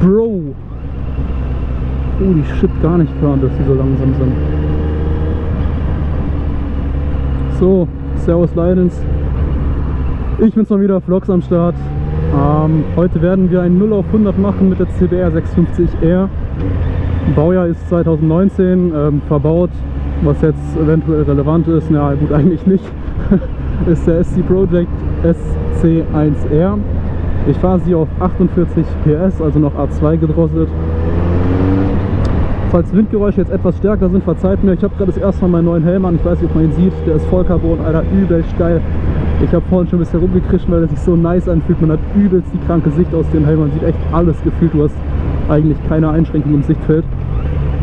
Bro! Oh, die shit gar nicht klar, dass die so langsam sind. So, Servus Leidens. Ich bin's mal wieder, Vlogs am Start. Ähm, heute werden wir ein 0 auf 100 machen mit der CBR 650R. Baujahr ist 2019, ähm, verbaut, was jetzt eventuell relevant ist, na gut eigentlich nicht, ist der SC Project SC1R. Ich fahre sie auf 48 PS, also noch A2 gedrosselt. Falls Windgeräusche jetzt etwas stärker sind, verzeiht mir. Ich habe gerade das erste Mal meinen neuen Helm an. Ich weiß nicht, ob man ihn sieht. Der ist Vollcarbon, Alter, übelst geil. Ich habe vorhin schon ein bisschen rumgekrischen, weil er sich so nice anfühlt. Man hat übelst die kranke Sicht aus dem Helm. Man sieht echt alles gefühlt. Du hast eigentlich keine Einschränkung im Sichtfeld.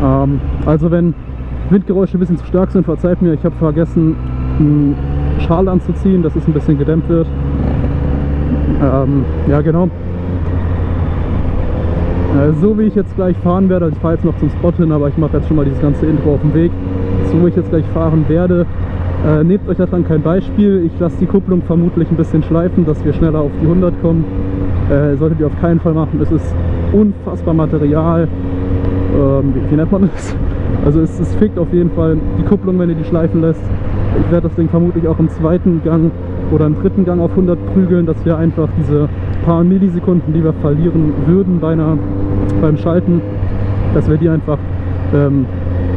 Ähm, also wenn Windgeräusche ein bisschen zu stark sind, verzeiht mir. Ich habe vergessen, einen Schal anzuziehen, dass es ein bisschen gedämmt wird. Ähm, ja, genau. Äh, so wie ich jetzt gleich fahren werde, also ich fahre jetzt noch zum Spot hin, aber ich mache jetzt schon mal dieses ganze Intro auf dem Weg. So wie ich jetzt gleich fahren werde, äh, nehmt euch daran kein Beispiel. Ich lasse die Kupplung vermutlich ein bisschen schleifen, dass wir schneller auf die 100 kommen. Äh, solltet ihr auf keinen Fall machen. Es ist unfassbar Material. Ähm, wie, wie, nennt man das? Also es, es fickt auf jeden Fall die Kupplung, wenn ihr die schleifen lässt. Ich werde das Ding vermutlich auch im zweiten Gang oder im dritten Gang auf 100 prügeln, dass wir einfach diese paar Millisekunden, die wir verlieren würden bei einer, beim Schalten, dass wir die einfach ähm,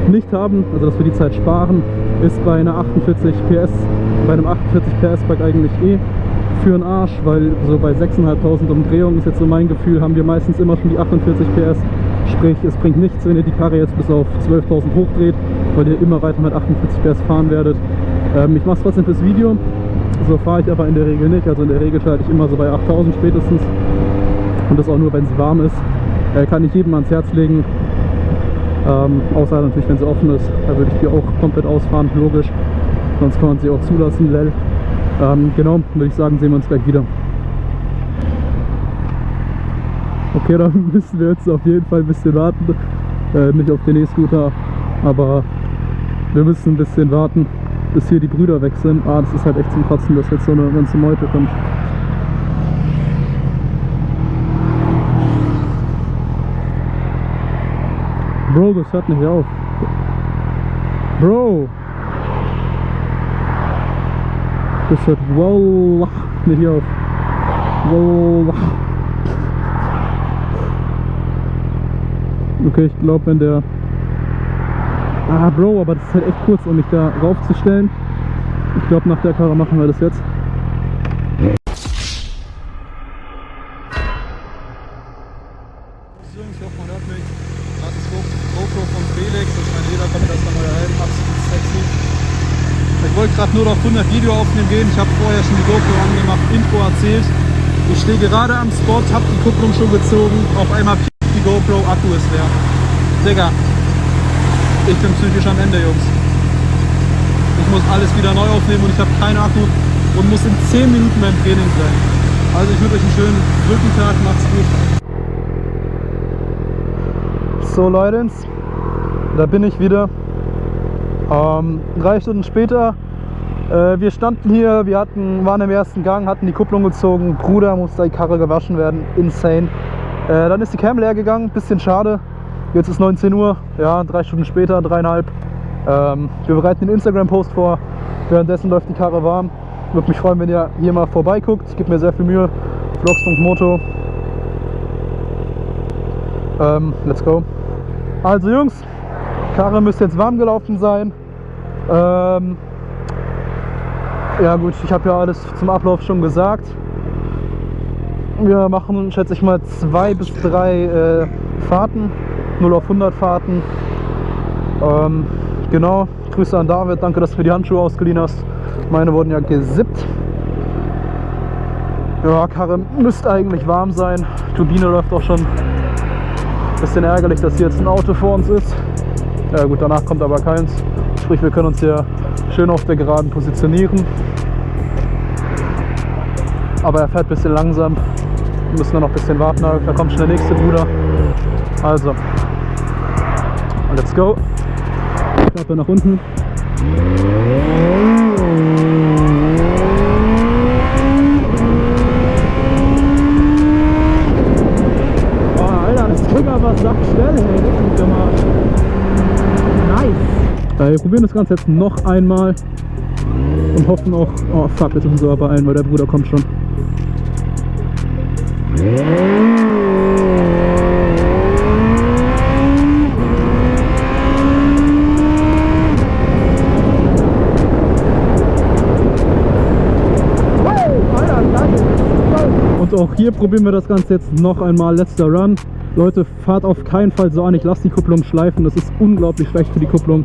nicht haben, also dass wir die Zeit sparen, ist bei einer 48 PS, bei einem 48 PS Bike eigentlich eh für den Arsch, weil so bei 6.500 Umdrehungen ist jetzt so mein Gefühl, haben wir meistens immer schon die 48 PS. Sprich, es bringt nichts, wenn ihr die Karre jetzt bis auf 12.000 hochdreht, weil ihr immer weiter mit 48 PS fahren werdet. Ähm, ich mache es trotzdem fürs Video, so fahre ich aber in der Regel nicht. Also in der Regel schalte ich immer so bei 8000 spätestens. Und das auch nur, wenn sie warm ist. Äh, kann ich jedem ans Herz legen. Ähm, außer natürlich, wenn sie offen ist. Da würde ich die auch komplett ausfahren, logisch. Sonst kann man sie auch zulassen, lel. Ähm, genau, würde ich sagen, sehen wir uns gleich wieder. Okay, dann müssen wir jetzt auf jeden Fall ein bisschen warten. Äh, nicht auf den E-Scooter, aber wir müssen ein bisschen warten bis hier die Brüder weg sind. Ah, das ist halt echt zum Kotzen, dass jetzt so eine ganze Meute kommt. Bro, das hört nicht auf. Bro! Das hört Wallah nicht auf. Wallah. Okay, ich glaube, wenn der Ah, Bro, aber das ist halt echt kurz, um mich da raufzustellen. Ich glaube, nach der Karre machen wir das jetzt. Ich hoffe, man hört mich. Das ist GoPro von Felix. Das ist mein Lederkombi, das ist der neue Helm. Absolut sexy. Ich wollte gerade nur noch 100 Video aufnehmen gehen. Ich habe vorher schon die GoPro angemacht, Info erzählt. Ich stehe gerade am Spot, habe die Kupplung schon gezogen. Auf einmal piept die GoPro, Akku ist leer. Digga, ich bin psychisch am Ende, Jungs. Ich muss alles wieder neu aufnehmen und ich habe keinen Akku und muss in 10 Minuten beim Training sein. Also ich wünsche euch einen schönen Rückentag, macht's gut. So Leute, da bin ich wieder. Ähm, drei Stunden später. Äh, wir standen hier, wir hatten, waren im ersten Gang, hatten die Kupplung gezogen. Bruder musste die Karre gewaschen werden. Insane. Äh, dann ist die Cam leer gegangen, bisschen schade. Jetzt ist 19 Uhr, ja, drei Stunden später, dreieinhalb. Ähm, wir bereiten den Instagram-Post vor. Währenddessen läuft die Karre warm. Würde mich freuen, wenn ihr hier mal vorbeiguckt. Ich gebe mir sehr viel Mühe. Vlogs.moto. Ähm, let's go. Also Jungs, Karre müsste jetzt warm gelaufen sein. Ähm, ja gut, ich habe ja alles zum Ablauf schon gesagt. Wir machen, schätze ich mal, zwei bis drei äh, Fahrten. 0 auf 100 Fahrten. Ähm, genau, Grüße an David, danke, dass du mir die Handschuhe ausgeliehen hast. Meine wurden ja gesippt. Ja, Karre müsste eigentlich warm sein. Turbine läuft auch schon. Bisschen ärgerlich, dass hier jetzt ein Auto vor uns ist. Ja gut, danach kommt aber keins. Sprich, wir können uns hier schön auf der Geraden positionieren. Aber er fährt ein bisschen langsam. Wir müssen dann noch ein bisschen warten. Da kommt schon der nächste Bruder. Also, Let's go. Klappe nach unten. Oh, Alter, das ging aber sackschnell, hey. Das Nice. Äh, wir probieren das Ganze jetzt noch einmal und hoffen auch, oh fuck, jetzt müssen wir aber ein, weil der Bruder kommt schon. Auch hier probieren wir das Ganze jetzt noch einmal. Letzter Run. Leute, fahrt auf keinen Fall so an. Ich lasse die Kupplung schleifen. Das ist unglaublich schlecht für die Kupplung.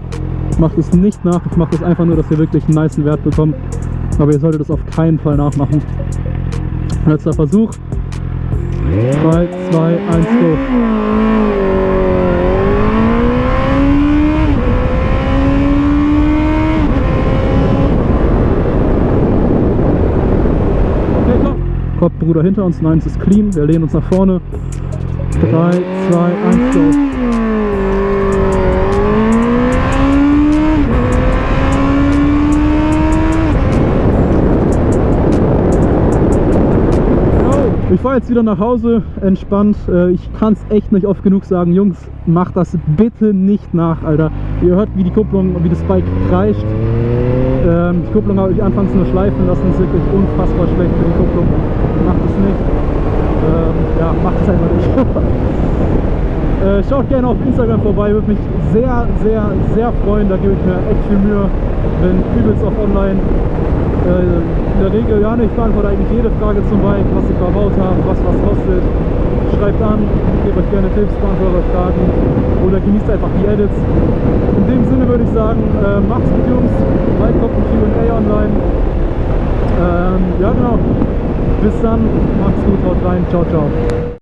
Macht es nicht nach. Ich mache das einfach nur, dass ihr wirklich einen nice Wert bekommt. Aber ihr solltet das auf keinen Fall nachmachen. Letzter Versuch. 3, 2, 1, go. Kopf, Bruder hinter uns, nein, es ist clean, wir lehnen uns nach vorne. 3, 2, 1, go. Ich fahre jetzt wieder nach Hause, entspannt. Äh, ich kann es echt nicht oft genug sagen. Jungs, macht das bitte nicht nach, Alter. Ihr hört, wie die Kupplung, wie das Bike kreischt. Ähm, die Kupplung habe ich anfangs nur schleifen lassen. ist wirklich unfassbar schlecht für die Kupplung. Macht es nicht. Ähm, ja, macht es einfach nicht. äh, schaut gerne auf Instagram vorbei. Würde mich sehr, sehr, sehr freuen. Da gebe ich mir echt viel Mühe. Bin übelst auf online. Äh, in der Regel, ja, ich beantworte eigentlich jede Frage zum Bike, was ich verbaut habe, was was kostet. Schreibt an, gebe euch gerne Tipps, beantworte eure Fragen oder genießt einfach die Edits. In dem Sinne würde ich sagen, äh, macht's gut Jungs, bald kommt ein Q&A online. Ähm, ja genau, bis dann, macht's gut, haut rein, ciao, ciao.